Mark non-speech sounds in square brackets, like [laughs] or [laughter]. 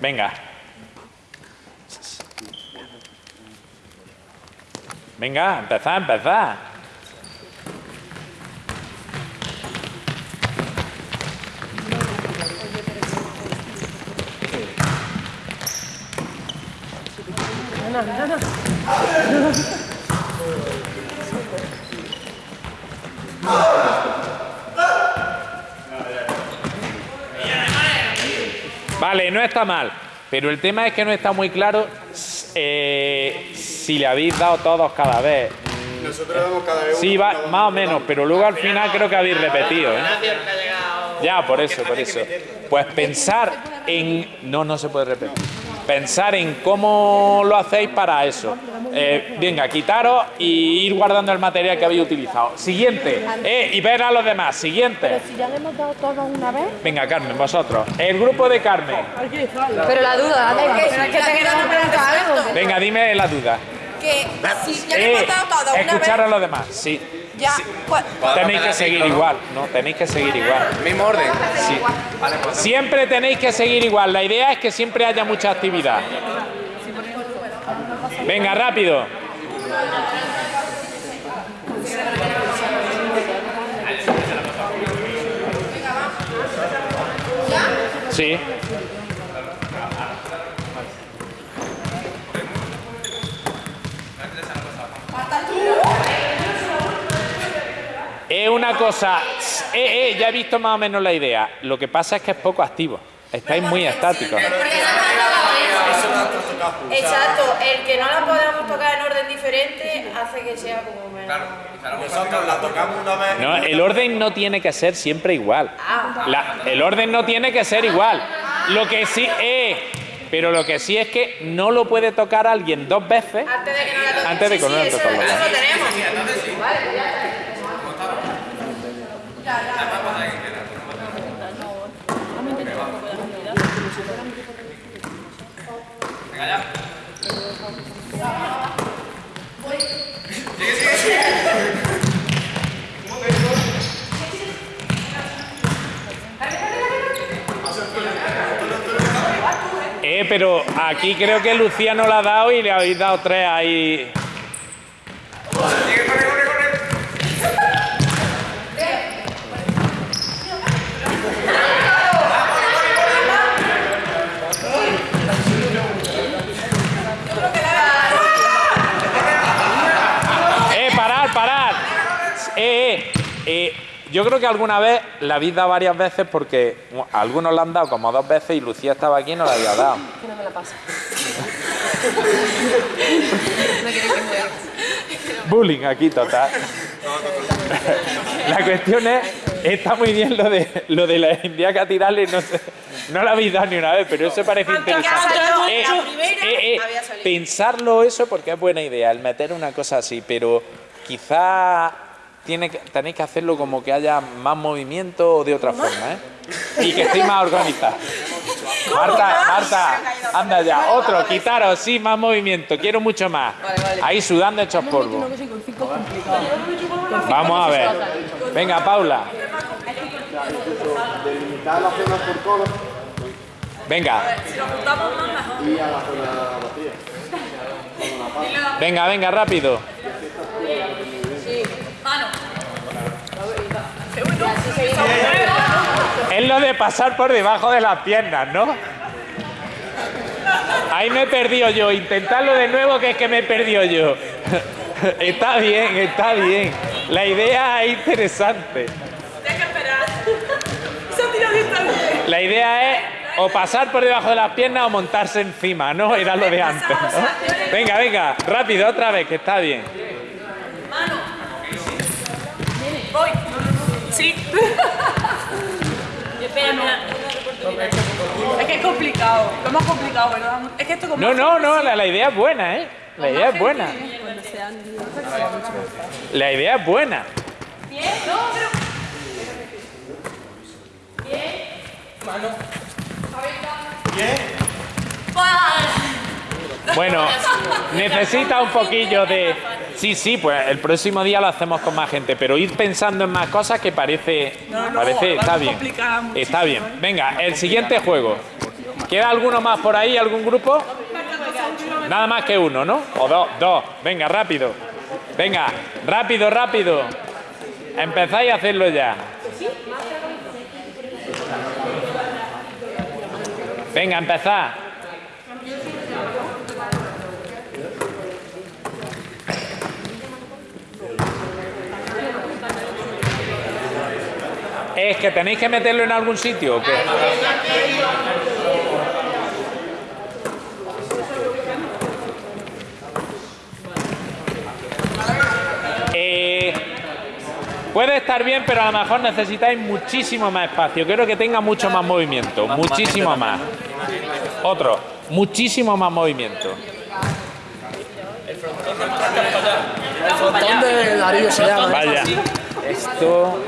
Venga. Venga, empezad, empezad. Vale, no está mal. Pero el tema es que no está muy claro eh, si le habéis dado todos cada vez. Nosotros damos cada vez Sí, va, más o menos, pero luego al final creo que habéis repetido. ¿eh? Ya, por eso, por eso. Pues pensar en... No, no se puede repetir. Pensar en cómo lo hacéis para eso. Eh, venga, quitaros y ir guardando el material que habéis utilizado. Siguiente. Eh, y ver a los demás. Siguiente. Si ya le hemos dado todo una vez. Venga, Carmen, vosotros. El grupo de Carmen. Pero la duda. Pero. Venga, dime la duda. Que si ya le hemos dado todo una escuchar a los demás, sí. ya, pues, Tenéis que seguir igual, ¿no? Tenéis que seguir igual. Mismo orden. Sí. Siempre tenéis que seguir igual. La idea es que siempre haya mucha actividad. Venga, rápido. Sí. Es una cosa. Eh, eh, ya he visto más o menos la idea. Lo que pasa es que es poco activo. Estáis muy estáticos. Exacto, el que no la podamos tocar en orden diferente hace que sea como menos. Nosotros la tocamos una vez. No, el orden no tiene que ser siempre igual. La- el orden no tiene que ser igual. Lo que sí es. Pero lo que sí es que no lo puede tocar alguien dos veces Antes de que no la toque. antes de Sí, que no la toque. eso lo tenemos. Eh, pero aquí creo que Lucía no la ha dado y le habéis dado tres ahí. Eh, eh, eh, yo creo que alguna vez la habéis dado varias veces porque bueno, algunos la han dado como dos veces y Lucía estaba aquí y no la había dado. [laughs] Que no me la pasa. Bullying aquí total. La cuestión es, está muy bien lo de lo de la indiaca tirarle, no sé, no la habéis dado ni una vez, pero eso parece interesante. Eh, eh, eh, había pensarlo eso porque es buena idea, el meter una cosa así, pero quizá tiene que, tenéis que hacerlo como que haya más movimiento o de otra forma, ¿eh? Y que estéis más organizados. Marta, Marta, anda ya, otro, quitaros, sí, más movimiento, quiero mucho más. Ahí sudando hechos polvo. Vamos a ver. Venga, Paula. Venga. Venga, venga, rápido. Es lo de pasar por debajo de las piernas, ¿no? Ahí me he perdido yo. Intentadlo de nuevo, que es que me he perdido yo. [laughs] Está bien, está bien. La idea es interesante. La idea es o pasar por debajo de las piernas o montarse encima, ¿no? Era lo de antes. Venga, venga, rápido, otra vez, que está bien. Voy. Sí. [laughs] Espera, mira. Es que es complicado. Lo más complicado, ¿verdad? Es que esto como No, no, no, la, la idea es buena, ¿eh? La idea es buena. La idea es buena. Bueno, necesita un poquillo de... Sí, sí, pues el próximo día lo hacemos con más gente, pero ir pensando en más cosas que parece... No, no, parece está bien. Está bien. Venga, el siguiente juego. ¿Queda alguno más por ahí? ¿Algún grupo? Nada más que uno, ¿no? O dos, dos. Venga, rápido. Venga, rápido, rápido. Empezáis a hacerlo ya. Venga, empezad. Es que tenéis que meterlo en algún sitio. ¿o qué? Eh, puede estar bien, pero a lo mejor necesitáis muchísimo más espacio. Quiero que tenga mucho más movimiento, muchísimo más. Otro, muchísimo más movimiento. El frontón de Darío se llama. ¿eh? Vaya. Esto